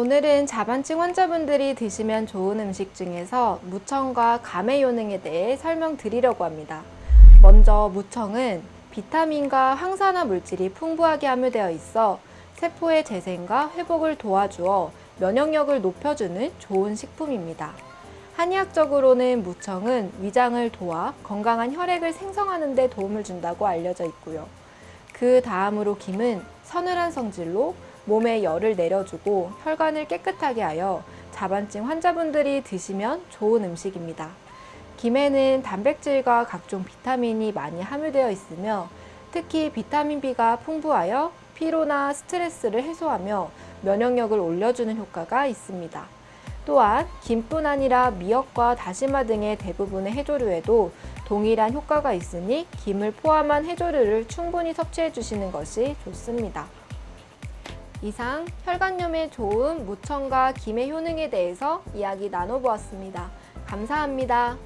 오늘은 자반증 환자분들이 드시면 좋은 음식 중에서 무청과 감의 효능에 대해 설명드리려고 합니다. 먼저 무청은 비타민과 항산화 물질이 풍부하게 함유되어 있어 세포의 재생과 회복을 도와주어 면역력을 높여주는 좋은 식품입니다. 한의학적으로는 무청은 위장을 도와 건강한 혈액을 생성하는 데 도움을 준다고 알려져 있고요. 그 다음으로 김은 서늘한 성질로 몸에 열을 내려주고 혈관을 깨끗하게 하여 자반증 환자분들이 드시면 좋은 음식입니다. 김에는 단백질과 각종 비타민이 많이 함유되어 있으며 특히 비타민 B가 풍부하여 피로나 스트레스를 해소하며 면역력을 올려주는 효과가 있습니다. 또한 김뿐 아니라 미역과 다시마 등의 대부분의 해조류에도 동일한 효과가 있으니 김을 포함한 해조류를 충분히 섭취해 주시는 것이 좋습니다. 이상 혈관염에 좋은 무청과 김의 효능에 대해서 이야기 나눠보았습니다. 감사합니다.